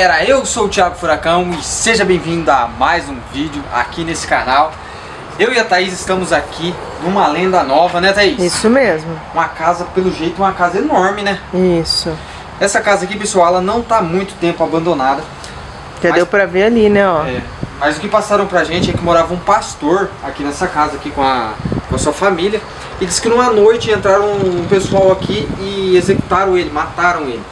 galera, eu sou o Thiago Furacão e seja bem-vindo a mais um vídeo aqui nesse canal. Eu e a Thaís estamos aqui numa lenda nova, né Thaís? Isso mesmo. Uma casa, pelo jeito, uma casa enorme, né? Isso. Essa casa aqui, pessoal, ela não tá muito tempo abandonada. Já Mas- deu pra ver ali, né, ó. É, mas o que passaram pra gente é que morava um pastor aqui nessa casa, aqui com a, com a sua família. E disse que numa noite entraram um pessoal aqui e executaram ele, mataram ele.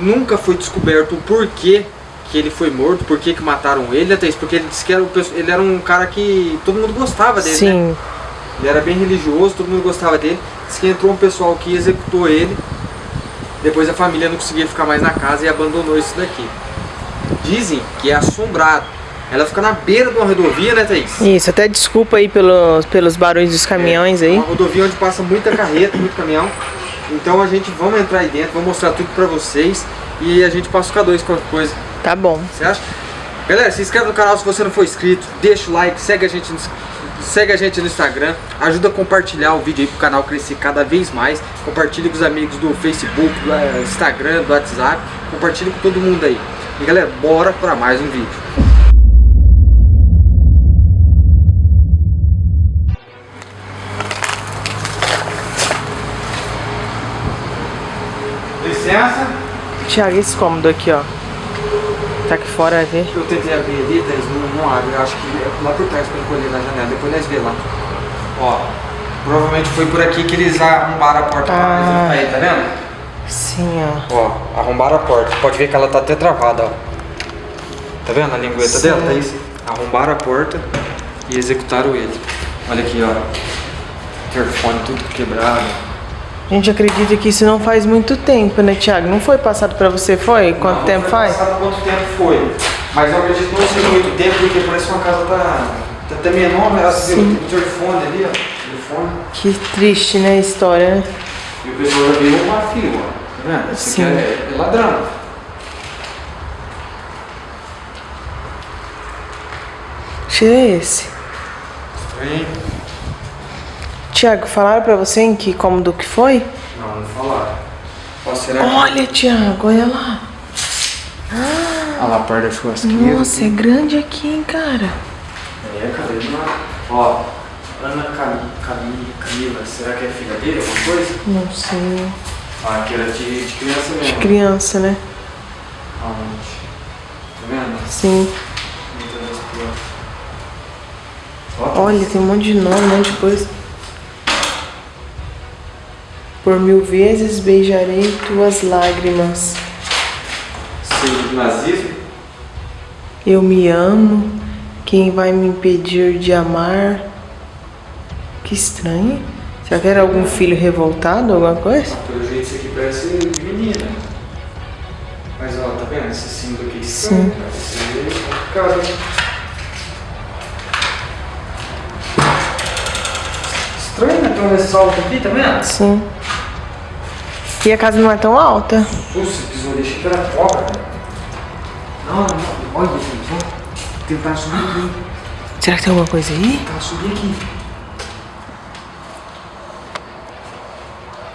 Nunca foi descoberto o porquê que ele foi morto, por que que mataram ele, até isso, porque ele disse que era, ele era um cara que todo mundo gostava dele, né? Sim. Ele era bem religioso, todo mundo gostava dele. Disse que entrou um pessoal que executou ele. Depois a família não conseguia ficar mais na casa e abandonou isso daqui. Dizem que é assombrado. Ela fica na beira de uma rodovia, né, Thaís? Isso, até desculpa aí pelos, pelos barulhos dos caminhões aí. Uma rodovia onde passa muita carreta, muito caminhão. Então a gente vamos entrar aí dentro, vamos mostrar tudo pra vocês e a gente passa o K2 qualquer coisa. Tá bom. Você acha? Galera, se inscreve no canal se você não for inscrito, deixa o like, segue a gente no, segue a gente no Instagram, ajuda a compartilhar o vídeo aí pro canal crescer cada vez mais. Compartilhe com os amigos do Facebook, do eh, Instagram, do WhatsApp, compartilhe com todo mundo aí. E galera, bora pra mais um vídeo. Thiago, esse cômodo aqui, ó. Tá aqui fora, vai ver. Eu tentei abrir ali, Thaís, não, não abre. Eu acho que é lá por trás pra encolher na janela. Depois nós vê lá. Ó, provavelmente foi por aqui que eles arrombaram a porta. Ah. Aí, tá vendo? Sim, ó. Ó, arrombaram a porta. Pode ver que ela tá até travada, ó. Tá vendo a lingueta Sim. dela, Thaís? Arrombaram a porta e executaram ele. Olha aqui, ó. Interfone tudo quebrado. A gente acredita que isso não faz muito tempo, né, Thiago? Não foi passado pra você, foi? Quanto Não, tempo foi faz? Passado quanto tempo foi. Mas eu acredito que não seja muito tempo, porque parece que uma casa tá, tá até menor, né? Você viu o interfone ali, ó. Telefone. Que triste, né, a história, né? E o pessoal já viu uma fila, ó. Tá vendo? Esse Sim. aqui é, é ladrão. Tira esse. Estranho. Thiago, falaram pra você em que cômodo que foi? Não, não falaram. Ó, será que... Olha, Thiago, olha lá. Olha lá, perto da churrasqueira. Nossa, é grande aqui, hein, cara. É, não... Ó, Ana Cam... Camila, Camila, será que é filha dele, alguma coisa? Não sei. Ah, aqui era de, de criança mesmo. Criança, né? Aonde? Tá vendo? Sim. Olha, tem um monte de nome, um monte de coisa. Por mil vezes beijarei tuas lágrimas. Do nazismo. Eu me amo. Quem vai me impedir de amar? Que estranho. Será que era algum filho revoltado, alguma coisa? Pelo jeito isso aqui parece menina. Mas ó, tá vendo? Esse símbolo aqui Sim. Esse é complicado? Estranho, né? Tem um ressalto aqui, tá vendo? Sim. E a casa não é tão alta. Nossa, pisou ali, achei que era cobra, cara. Não, não, olha, gente, ó. Tentar subir aqui. Será que tem alguma coisa aí? Tentar subir aqui.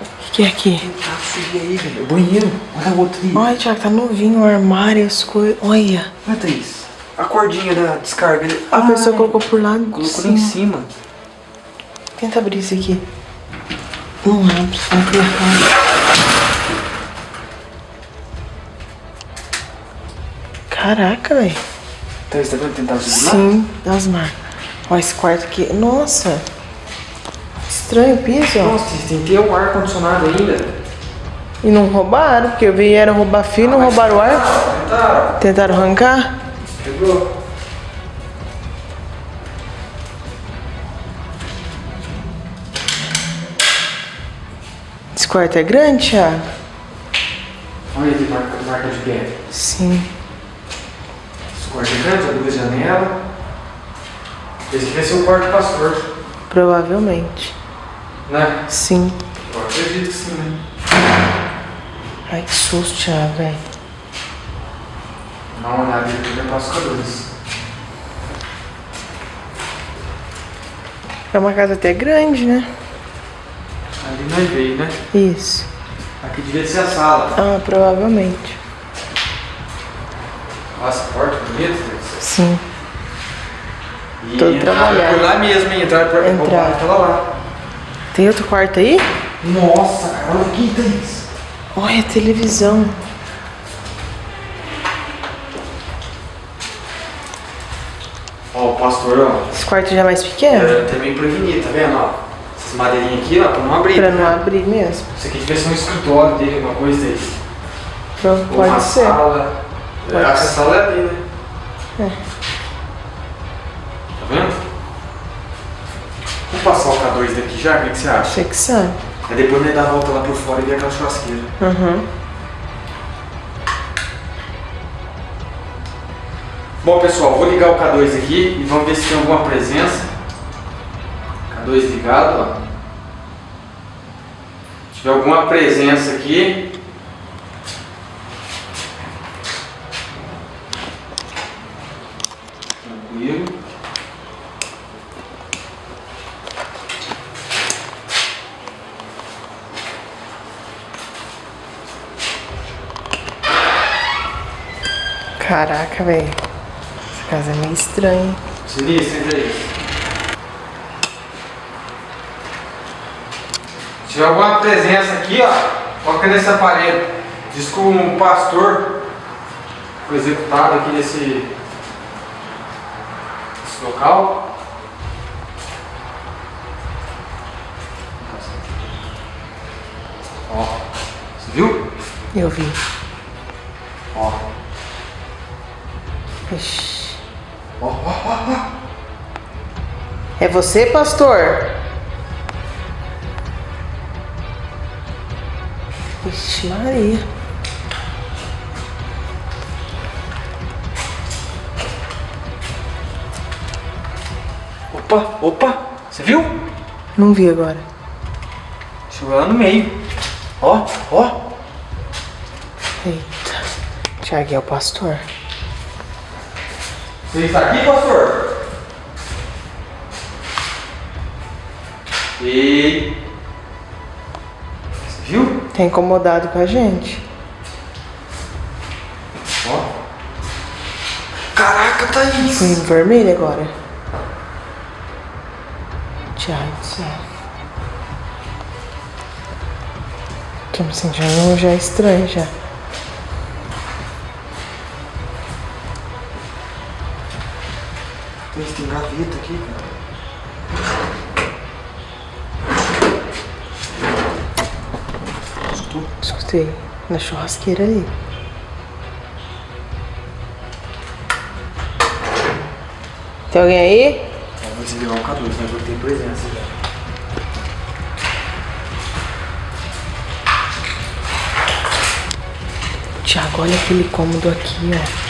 O que, que é aqui? Tentar subir aí, velho. O banheiro. Olha o outro ali. Olha, Thiago, tá novinho o armário, as coisas. Olha. Olha, Thaís. A cordinha da descarga. A pessoa Ai, colocou por lá. Colocou lá em cima. Tenta abrir isso aqui. Não abre, só que Caraca, velho. Thaís, tá vendo? Tentar subir? Sim, das marcas. Olha esse quarto aqui. Nossa. Estranho o piso, ó. Nossa, tem que ter um ar-condicionado ainda. E não roubaram, porque vieram roubar fio e não roubaram o ar. Tentaram. Tentaram arrancar. Pegou. Esse quarto é grande, Thiago? Olha ali, marca, marca de pé. Sim. É grande, abriu a janela. Esse aqui vai ser o quarto pastor, Provavelmente. né? Sim. Eu acredito que sim, né? Ai, que susto, Thiago, velho. Dá uma olhada aqui, já passa. É uma casa até grande, né? Ali nós veio, né? Isso. Aqui devia ser a sala. Ah, provavelmente. Sim. E entraram trabalhado. por lá mesmo, hein? Entraram por Entraram. aquela lá. Tem outro quarto aí? Nossa, cara, olha aqui, Thaís. Olha a televisão. Ó, o pastor, ó. Esse quarto já é mais pequeno? É, meio prevenido, tá vendo, ó? Essas madeirinhas aqui, ó, pra não abrir. Pra não né? abrir mesmo. Isso aqui devia ser um escritório dele, alguma coisa desse. Pronto, Ou uma pode ser. sala. Pode É, a ser. sala é ali, né? É. Tá vendo? Vamos passar o K2 daqui já? O que, que você acha? Você que sabe. Aí depois nós dá a volta lá por fora e vê aquela churrasqueira. Uhum. Bom pessoal, vou ligar o K2 aqui e vamos ver se tem alguma presença. K2 ligado, ó. Se tiver alguma presença aqui. Caraca, velho. Essa casa é meio estranha. Sinistro, entra aí. Se tiver alguma presença aqui, ó, coloca nesse aparelho. Diz que um pastor foi executado aqui nesse, nesse local. Ó, você viu? Eu vi. Ixi. É você, pastor? Ixi, Maria. Opa, opa, você viu? Não vi agora. Chegou lá no meio. Ó, ó. Eita. Tiago é o pastor. Você está aqui, pastor? E. Você viu? Tá incomodado com a gente. Ó. Caraca, Thaís! Fui vermelho agora. Tiago do céu. Tô me sentindo já estranho já. Thaís, tem gaveta aqui, cara. Escutou? Escutei. Na churrasqueira ali. Tem alguém aí? Vamos desligar o K2, mas eu tenho presença já. Tiago, olha aquele cômodo aqui, ó.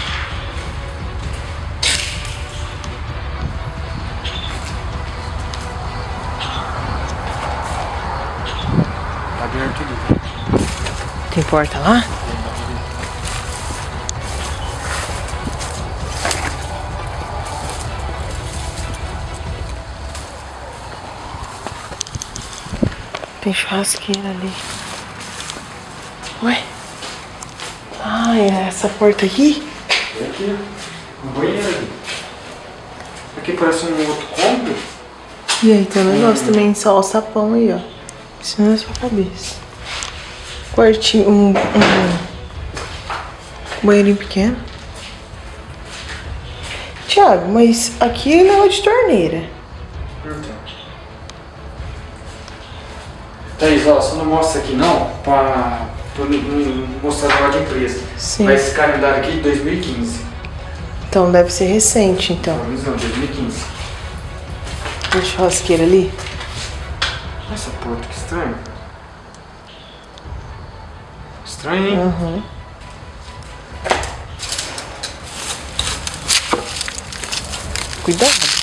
Porta lá? Tem churrasqueira ali. Ué? Ah, é essa porta aqui? É aqui. Um banheiro. Aqui parece um outro cômodo. E aí tem um negócio também, só o sapão aí, ó. Isso não é sua cabeça. Quartinho, um, um banheirinho pequeno. Tiago, mas aqui não é de torneira. Thaís, ó, você não mostra aqui não, pra, pra mostrar o negócio de empresa. Sim. Mas esse calendário aqui de 2015. Então deve ser recente, então. Pelo menos não, 2015. Tem churrasqueira ali? Essa porta, que estranho. Estranho, hein? Aham. Cuidado.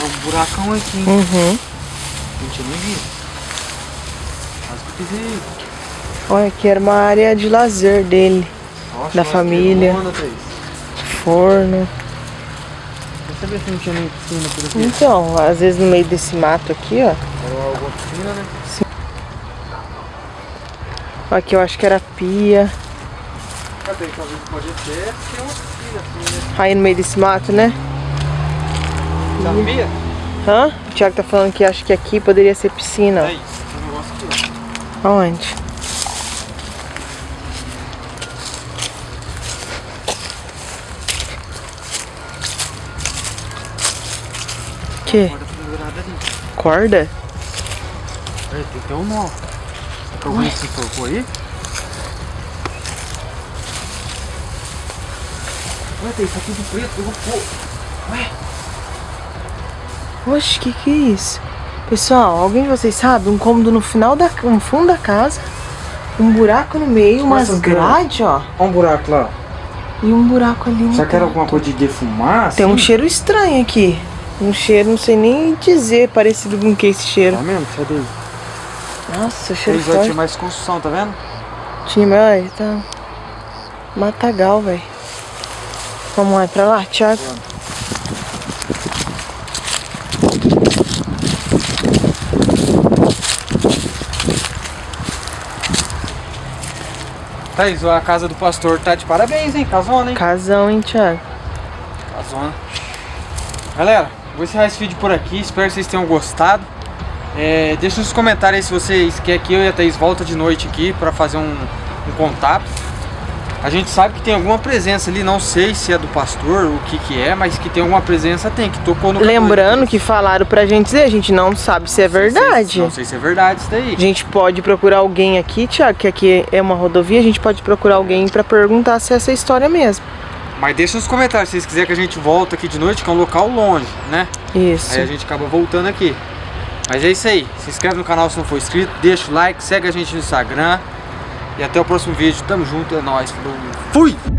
É um buracão aqui, hein? Uhum. Não tinha nem visto. Quase que eu pisei. Olha, aqui era uma área de lazer dele. Nossa, Da família. onda. Forno. Sabia se não tinha nem piscina por aqui. Então, às vezes no meio desse mato aqui, ó. Era alguma piscina, né? Aqui eu acho que era pia. Cadê? Talvez pode ser ter uma piscina assim, né? Aí no meio desse mato, né? Sabia? Hã? O Thiago tá falando que acha que aqui poderia ser piscina. ó. Aí, tem um negócio aqui, ó. Aonde? Que? Corda pendurada ali. Corda? Aí, tem que ter um nó. Alguém se enforcou aí? Ué, tem isso aqui de preto, eu vou pôr. Ué, Oxe, que que é isso? Pessoal, alguém de vocês sabe? Um cômodo no final da... no fundo da casa. Um buraco no meio, umas essas grades. ó. olha um buraco lá. E um buraco ali Será que era alguma coisa de defumar? Tem um assim? cheiro estranho aqui. Um cheiro, não sei nem dizer, parecido com que esse cheiro. Tá mesmo? Cadê? Nossa, cheiro Eles já tinha mais construção, tá vendo? Tinha, mas tá matagal, velho. Vamos lá, é pra lá, Thiago. Thaís, a casa do pastor tá de parabéns, hein? Casona, hein? Casão, hein, Thiago? Casona. Galera, vou encerrar esse vídeo por aqui. Espero que vocês tenham gostado. É, deixa nos comentários aí se vocês querem que eu e a Thaís volta de noite aqui pra fazer um, um contato. A gente sabe que tem alguma presença ali, não sei se é do pastor, o que que é, mas que tem alguma presença tem, que tocou no Lembrando que falaram pra gente dizer, a gente não sabe se é verdade. Não sei se é verdade isso daí. A gente pode procurar alguém aqui, Thiago, que aqui é uma rodovia, a gente pode procurar alguém pra perguntar se é essa história mesmo. Mas deixa nos comentários se vocês quiserem que a gente volta aqui de noite, que é um local longe, né? Isso. Aí a gente acaba voltando aqui. Mas é isso aí. Se inscreve no canal se não for inscrito, deixa o like, segue a gente no Instagram. E até o próximo vídeo. Tamo junto, é nóis. Falou. Fui!